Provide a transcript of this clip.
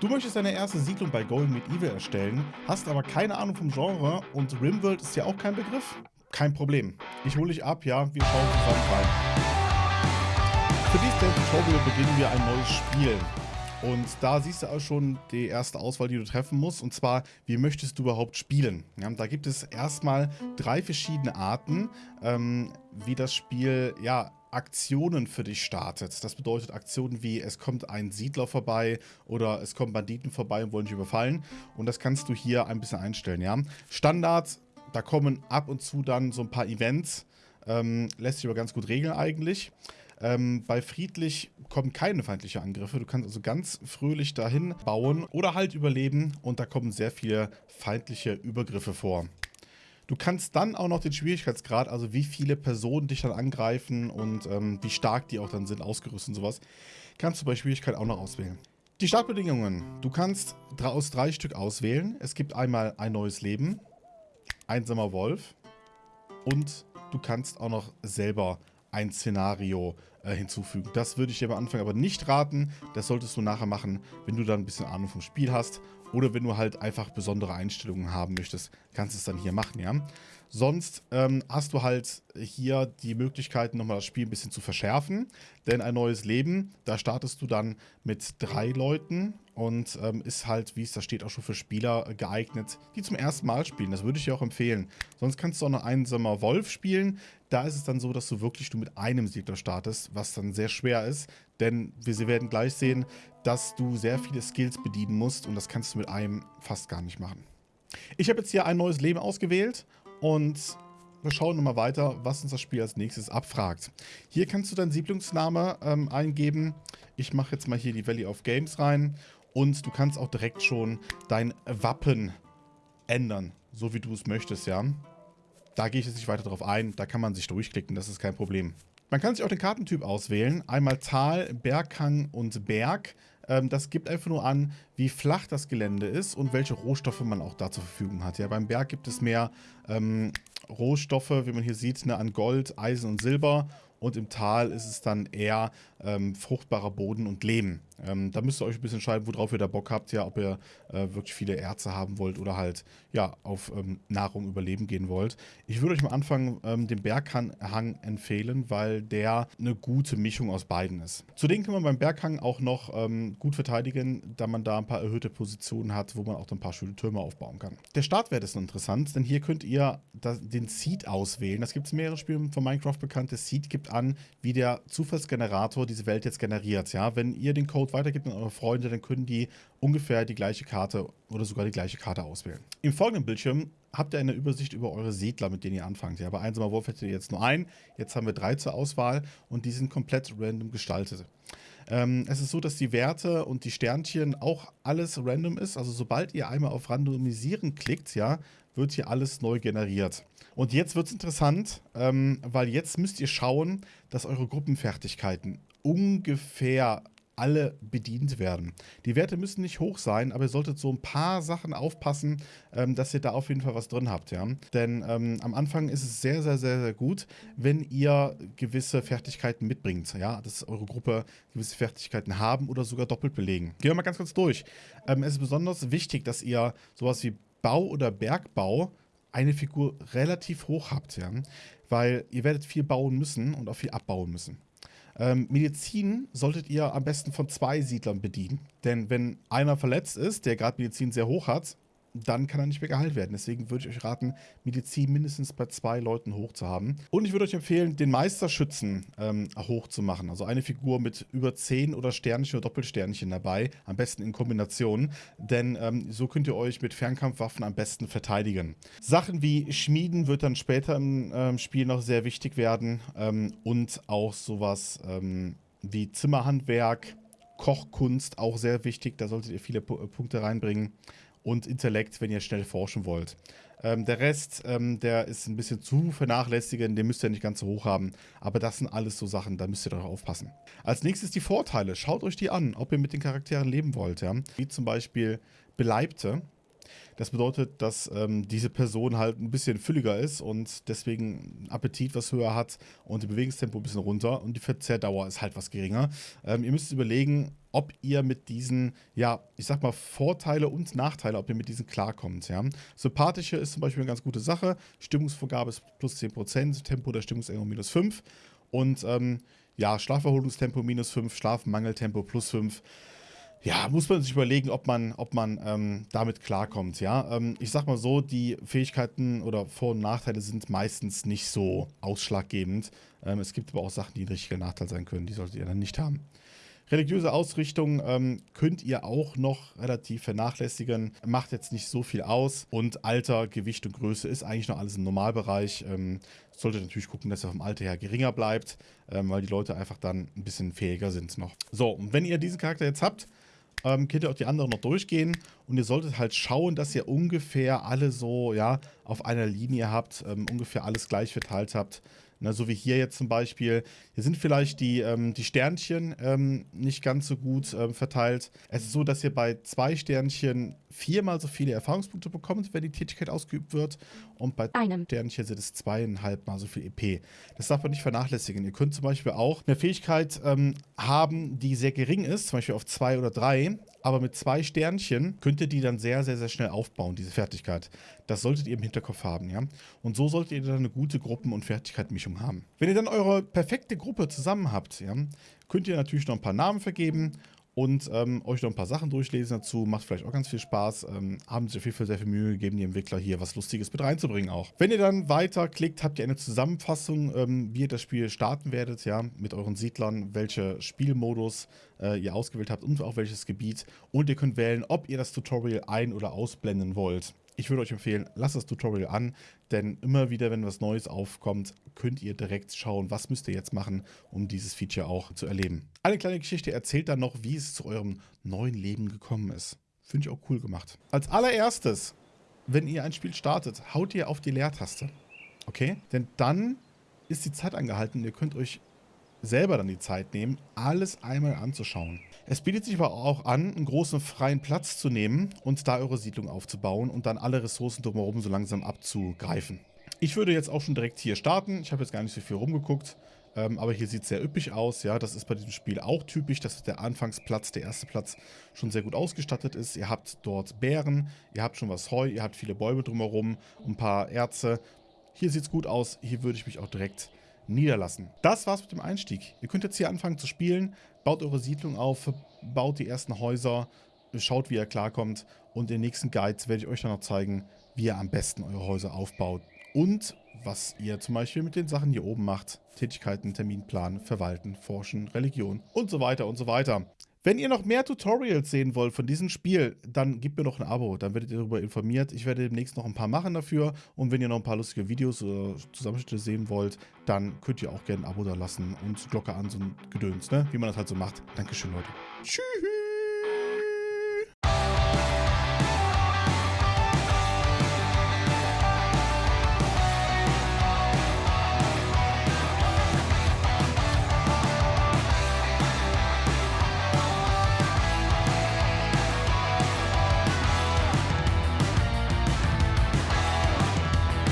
Du möchtest deine erste Siedlung bei Golden Medieval erstellen, hast aber keine Ahnung vom Genre und Rimworld ist ja auch kein Begriff? Kein Problem. Ich hole dich ab, ja, wir schauen zusammen rein. Für dieses Tutorial beginnen wir ein neues Spiel. Und da siehst du auch schon die erste Auswahl, die du treffen musst. Und zwar, wie möchtest du überhaupt spielen? Ja, da gibt es erstmal drei verschiedene Arten, ähm, wie das Spiel ja, Aktionen für dich startet. Das bedeutet Aktionen wie, es kommt ein Siedler vorbei oder es kommen Banditen vorbei und wollen dich überfallen. Und das kannst du hier ein bisschen einstellen. Ja? Standard, da kommen ab und zu dann so ein paar Events. Ähm, lässt sich aber ganz gut regeln eigentlich. Ähm, bei friedlich kommen keine feindlichen Angriffe. Du kannst also ganz fröhlich dahin bauen oder halt überleben und da kommen sehr viele feindliche Übergriffe vor. Du kannst dann auch noch den Schwierigkeitsgrad, also wie viele Personen dich dann angreifen und ähm, wie stark die auch dann sind, ausgerüstet und sowas, kannst du bei Schwierigkeit auch noch auswählen. Die Startbedingungen. Du kannst aus drei Stück auswählen. Es gibt einmal ein neues Leben, einsamer Wolf und du kannst auch noch selber ein Szenario äh, hinzufügen. Das würde ich dir am Anfang aber nicht raten. Das solltest du nachher machen, wenn du dann ein bisschen Ahnung vom Spiel hast. Oder wenn du halt einfach besondere Einstellungen haben möchtest, kannst du es dann hier machen, ja. Sonst ähm, hast du halt hier die Möglichkeit, nochmal das Spiel ein bisschen zu verschärfen. Denn ein neues Leben, da startest du dann mit drei Leuten und ähm, ist halt, wie es da steht, auch schon für Spieler geeignet, die zum ersten Mal spielen. Das würde ich dir auch empfehlen. Sonst kannst du auch noch einsamer Wolf spielen. Da ist es dann so, dass du wirklich du mit einem Siedler startest, was dann sehr schwer ist. Denn wir werden gleich sehen, dass du sehr viele Skills bedienen musst und das kannst du mit einem fast gar nicht machen. Ich habe jetzt hier ein neues Leben ausgewählt und wir schauen nochmal weiter, was uns das Spiel als nächstes abfragt. Hier kannst du deinen Siedlungsname ähm, eingeben. Ich mache jetzt mal hier die Valley of Games rein und du kannst auch direkt schon dein Wappen ändern, so wie du es möchtest, ja. Da gehe ich jetzt nicht weiter drauf ein, da kann man sich durchklicken, das ist kein Problem. Man kann sich auch den Kartentyp auswählen, einmal Tal, Berghang und Berg. Ähm, das gibt einfach nur an, wie flach das Gelände ist und welche Rohstoffe man auch da zur Verfügung hat. Ja, beim Berg gibt es mehr ähm, Rohstoffe, wie man hier sieht, ne, an Gold, Eisen und Silber. Und im Tal ist es dann eher ähm, fruchtbarer Boden und Lehm. Ähm, da müsst ihr euch ein bisschen entscheiden, worauf ihr da Bock habt, ja, ob ihr äh, wirklich viele Erze haben wollt oder halt ja auf ähm, Nahrung überleben gehen wollt. Ich würde euch am Anfang ähm, den Berghang empfehlen, weil der eine gute Mischung aus beiden ist. Zudem kann man beim Berghang auch noch ähm, gut verteidigen, da man da ein paar erhöhte Positionen hat, wo man auch ein paar schöne Türme aufbauen kann. Der Startwert ist interessant, denn hier könnt ihr das, den Seed auswählen. Das gibt es mehrere Spiele von Minecraft bekannt. Der Seed gibt an, wie der Zufallsgenerator diese Welt jetzt generiert. Ja, wenn ihr den Code weitergibt an eure Freunde, dann können die ungefähr die gleiche Karte oder sogar die gleiche Karte auswählen. Im folgenden Bildschirm habt ihr eine Übersicht über eure Siedler, mit denen ihr anfangt. Ja, bei einsamer Wolf hättet ihr jetzt nur einen, jetzt haben wir drei zur Auswahl und die sind komplett random gestaltet. Ähm, es ist so, dass die Werte und die Sternchen auch alles random ist. Also sobald ihr einmal auf Randomisieren klickt, ja, wird hier alles neu generiert. Und jetzt wird es interessant, ähm, weil jetzt müsst ihr schauen, dass eure Gruppenfertigkeiten ungefähr alle bedient werden. Die Werte müssen nicht hoch sein, aber ihr solltet so ein paar Sachen aufpassen, ähm, dass ihr da auf jeden Fall was drin habt. Ja? Denn ähm, am Anfang ist es sehr, sehr, sehr, sehr gut, wenn ihr gewisse Fertigkeiten mitbringt. Ja? Dass eure Gruppe gewisse Fertigkeiten haben oder sogar doppelt belegen. Gehen wir mal ganz kurz durch. Ähm, es ist besonders wichtig, dass ihr sowas wie Bau oder Bergbau eine Figur relativ hoch habt. Ja? Weil ihr werdet viel bauen müssen und auch viel abbauen müssen. Ähm, Medizin solltet ihr am besten von zwei Siedlern bedienen. Denn wenn einer verletzt ist, der gerade Medizin sehr hoch hat, dann kann er nicht mehr geheilt werden. Deswegen würde ich euch raten, Medizin mindestens bei zwei Leuten hoch zu haben. Und ich würde euch empfehlen, den Meisterschützen ähm, hoch zu machen. Also eine Figur mit über 10 oder Sternchen oder Doppelsternchen dabei. Am besten in Kombination. Denn ähm, so könnt ihr euch mit Fernkampfwaffen am besten verteidigen. Sachen wie Schmieden wird dann später im ähm, Spiel noch sehr wichtig werden. Ähm, und auch sowas ähm, wie Zimmerhandwerk, Kochkunst auch sehr wichtig. Da solltet ihr viele P Punkte reinbringen und Intellekt, wenn ihr schnell forschen wollt. Ähm, der Rest, ähm, der ist ein bisschen zu vernachlässigen, den müsst ihr nicht ganz so hoch haben. Aber das sind alles so Sachen, da müsst ihr doch aufpassen. Als nächstes die Vorteile. Schaut euch die an, ob ihr mit den Charakteren leben wollt. Ja? Wie zum Beispiel Beleibte. Das bedeutet, dass ähm, diese Person halt ein bisschen fülliger ist und deswegen Appetit was höher hat und die Bewegungstempo ein bisschen runter und die Verzehrdauer ist halt was geringer. Ähm, ihr müsst überlegen, ob ihr mit diesen, ja, ich sag mal, Vorteile und Nachteile, ob ihr mit diesen klarkommt, ja. Sympathische ist zum Beispiel eine ganz gute Sache. Stimmungsvorgabe ist plus 10%, Tempo der Stimmungsänderung minus 5 und ähm, ja, Schlafverholungstempo minus 5, Schlafmangeltempo plus 5 ja, muss man sich überlegen, ob man, ob man ähm, damit klarkommt. Ja, ähm, ich sag mal so, die Fähigkeiten oder Vor- und Nachteile sind meistens nicht so ausschlaggebend. Ähm, es gibt aber auch Sachen, die ein richtiger Nachteil sein können, die solltet ihr dann nicht haben. Religiöse Ausrichtung ähm, könnt ihr auch noch relativ vernachlässigen. Macht jetzt nicht so viel aus. Und Alter, Gewicht und Größe ist eigentlich noch alles im Normalbereich. Ähm, solltet natürlich gucken, dass er vom Alter her geringer bleibt, ähm, weil die Leute einfach dann ein bisschen fähiger sind noch. So, und wenn ihr diesen Charakter jetzt habt, ähm, könnt ihr auch die anderen noch durchgehen und ihr solltet halt schauen, dass ihr ungefähr alle so, ja, auf einer Linie habt, ähm, ungefähr alles gleich verteilt habt. Na, so wie hier jetzt zum Beispiel. Hier sind vielleicht die, ähm, die Sternchen ähm, nicht ganz so gut ähm, verteilt. Es ist so, dass ihr bei zwei Sternchen viermal so viele Erfahrungspunkte bekommt, wenn die Tätigkeit ausgeübt wird. Und bei einem Sternchen sind es zweieinhalb mal so viel EP. Das darf man nicht vernachlässigen. Ihr könnt zum Beispiel auch eine Fähigkeit ähm, haben, die sehr gering ist, zum Beispiel auf zwei oder drei. Aber mit zwei Sternchen könnt ihr die dann sehr, sehr, sehr schnell aufbauen, diese Fertigkeit. Das solltet ihr im Hinterkopf haben, ja. Und so solltet ihr dann eine gute Gruppen- und Fertigkeitmischung haben. Wenn ihr dann eure perfekte Gruppe zusammen habt, ja, könnt ihr natürlich noch ein paar Namen vergeben und ähm, euch noch ein paar Sachen durchlesen dazu. Macht vielleicht auch ganz viel Spaß. Ähm, haben sich auf jeden Fall sehr viel Mühe gegeben, die Entwickler hier was Lustiges mit reinzubringen auch. Wenn ihr dann weiterklickt, habt ihr eine Zusammenfassung, ähm, wie ihr das Spiel starten werdet, ja, mit euren Siedlern, welche Spielmodus äh, ihr ausgewählt habt und auch welches Gebiet. Und ihr könnt wählen, ob ihr das Tutorial ein- oder ausblenden wollt. Ich würde euch empfehlen, lasst das Tutorial an, denn immer wieder, wenn was Neues aufkommt, könnt ihr direkt schauen, was müsst ihr jetzt machen, um dieses Feature auch zu erleben. Eine kleine Geschichte erzählt dann noch, wie es zu eurem neuen Leben gekommen ist. Finde ich auch cool gemacht. Als allererstes, wenn ihr ein Spiel startet, haut ihr auf die Leertaste. Okay? Denn dann ist die Zeit angehalten und ihr könnt euch selber dann die Zeit nehmen, alles einmal anzuschauen. Es bietet sich aber auch an, einen großen freien Platz zu nehmen und da eure Siedlung aufzubauen und dann alle Ressourcen drumherum so langsam abzugreifen. Ich würde jetzt auch schon direkt hier starten. Ich habe jetzt gar nicht so viel rumgeguckt, ähm, aber hier sieht es sehr üppig aus. Ja, das ist bei diesem Spiel auch typisch, dass der Anfangsplatz, der erste Platz, schon sehr gut ausgestattet ist. Ihr habt dort Bären, ihr habt schon was Heu, ihr habt viele Bäume drumherum, ein paar Erze. Hier sieht es gut aus. Hier würde ich mich auch direkt niederlassen. Das war's mit dem Einstieg. Ihr könnt jetzt hier anfangen zu spielen, baut eure Siedlung auf, baut die ersten Häuser, schaut, wie ihr klarkommt und in den nächsten Guides werde ich euch dann noch zeigen, wie ihr am besten eure Häuser aufbaut und was ihr zum Beispiel mit den Sachen hier oben macht. Tätigkeiten, Terminplan, Verwalten, Forschen, Religion und so weiter und so weiter. Wenn ihr noch mehr Tutorials sehen wollt von diesem Spiel, dann gebt mir doch ein Abo, dann werdet ihr darüber informiert. Ich werde demnächst noch ein paar machen dafür und wenn ihr noch ein paar lustige Videos oder Zusammenschnitte sehen wollt, dann könnt ihr auch gerne ein Abo da lassen und Glocke an, so ein Gedöns, ne? wie man das halt so macht. Dankeschön, Leute. Tschüss!